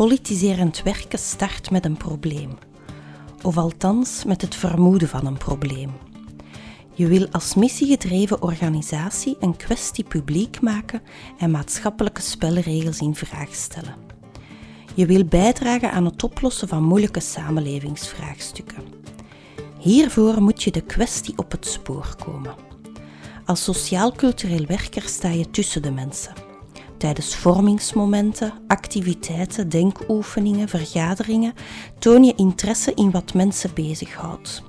Politiserend werken start met een probleem, of althans met het vermoeden van een probleem. Je wil als missiegedreven organisatie een kwestie publiek maken en maatschappelijke spelregels in vraag stellen. Je wil bijdragen aan het oplossen van moeilijke samenlevingsvraagstukken. Hiervoor moet je de kwestie op het spoor komen. Als sociaal-cultureel werker sta je tussen de mensen. Tijdens vormingsmomenten, activiteiten, denkoefeningen, vergaderingen toon je interesse in wat mensen bezighoudt.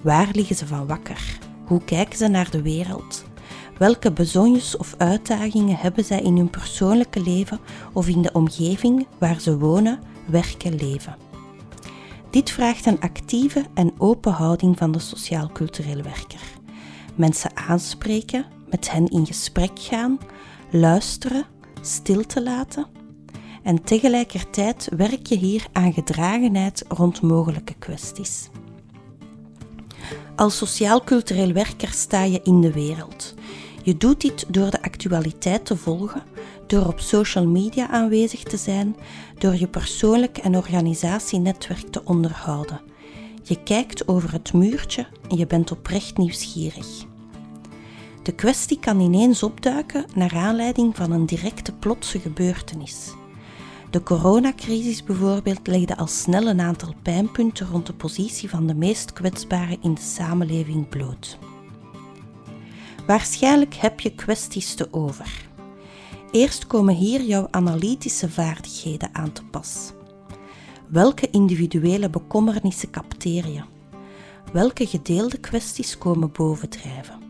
Waar liggen ze van wakker? Hoe kijken ze naar de wereld? Welke bezonjes of uitdagingen hebben zij in hun persoonlijke leven of in de omgeving waar ze wonen, werken, leven? Dit vraagt een actieve en open houding van de sociaal-cultureel werker. Mensen aanspreken, met hen in gesprek gaan, luisteren, stil te laten. En tegelijkertijd werk je hier aan gedragenheid rond mogelijke kwesties. Als sociaal-cultureel werker sta je in de wereld. Je doet dit door de actualiteit te volgen, door op social media aanwezig te zijn, door je persoonlijk en organisatienetwerk te onderhouden. Je kijkt over het muurtje en je bent oprecht nieuwsgierig. De kwestie kan ineens opduiken naar aanleiding van een directe plotse gebeurtenis. De coronacrisis bijvoorbeeld legde al snel een aantal pijnpunten rond de positie van de meest kwetsbaren in de samenleving bloot. Waarschijnlijk heb je kwesties te over. Eerst komen hier jouw analytische vaardigheden aan te pas. Welke individuele bekommernissen capteer je? Welke gedeelde kwesties komen bovendrijven?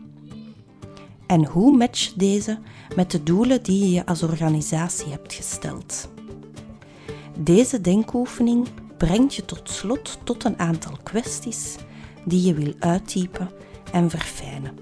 En hoe match deze met de doelen die je als organisatie hebt gesteld? Deze denkoefening brengt je tot slot tot een aantal kwesties die je wil uittypen en verfijnen.